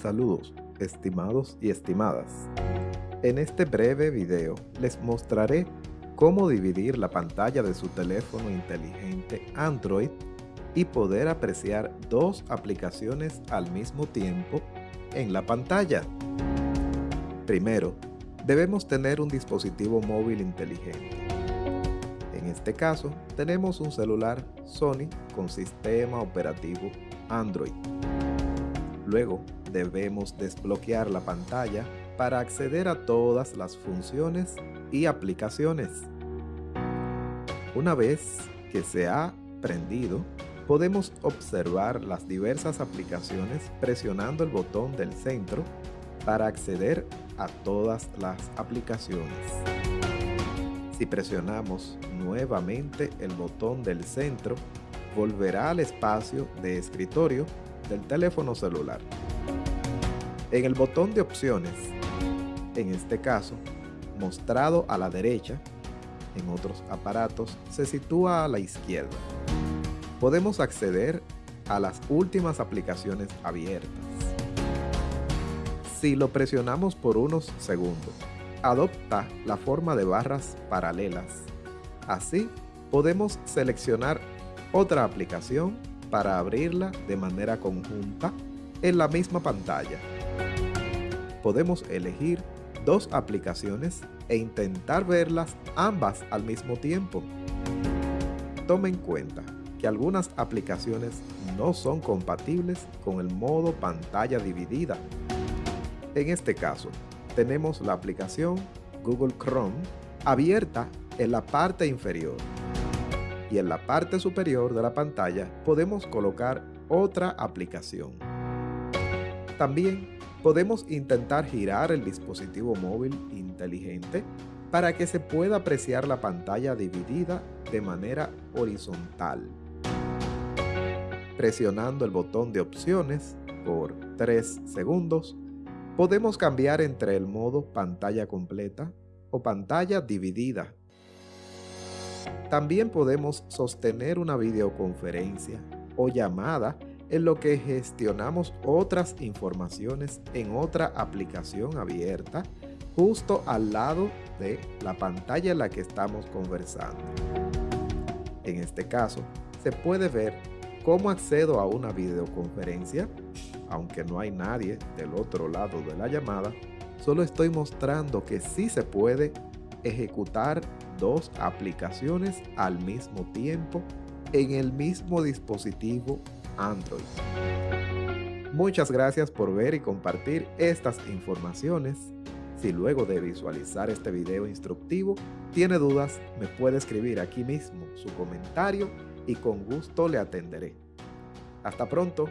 Saludos, estimados y estimadas. En este breve video les mostraré cómo dividir la pantalla de su teléfono inteligente Android y poder apreciar dos aplicaciones al mismo tiempo en la pantalla. Primero, debemos tener un dispositivo móvil inteligente. En este caso, tenemos un celular Sony con sistema operativo Android. Luego, debemos desbloquear la pantalla para acceder a todas las funciones y aplicaciones. Una vez que se ha prendido, podemos observar las diversas aplicaciones presionando el botón del centro para acceder a todas las aplicaciones. Si presionamos nuevamente el botón del centro, volverá al espacio de escritorio del teléfono celular. En el botón de opciones, en este caso, mostrado a la derecha, en otros aparatos se sitúa a la izquierda. Podemos acceder a las últimas aplicaciones abiertas. Si lo presionamos por unos segundos, adopta la forma de barras paralelas. Así, podemos seleccionar otra aplicación para abrirla de manera conjunta en la misma pantalla. Podemos elegir dos aplicaciones e intentar verlas ambas al mismo tiempo. Tome en cuenta que algunas aplicaciones no son compatibles con el modo pantalla dividida. En este caso, tenemos la aplicación Google Chrome abierta en la parte inferior y en la parte superior de la pantalla podemos colocar otra aplicación. También podemos intentar girar el dispositivo móvil inteligente para que se pueda apreciar la pantalla dividida de manera horizontal. Presionando el botón de opciones por 3 segundos, podemos cambiar entre el modo pantalla completa o pantalla dividida también podemos sostener una videoconferencia o llamada en lo que gestionamos otras informaciones en otra aplicación abierta justo al lado de la pantalla en la que estamos conversando. En este caso, se puede ver cómo accedo a una videoconferencia, aunque no hay nadie del otro lado de la llamada, solo estoy mostrando que sí se puede ejecutar dos aplicaciones al mismo tiempo en el mismo dispositivo Android. Muchas gracias por ver y compartir estas informaciones. Si luego de visualizar este video instructivo tiene dudas, me puede escribir aquí mismo su comentario y con gusto le atenderé. Hasta pronto.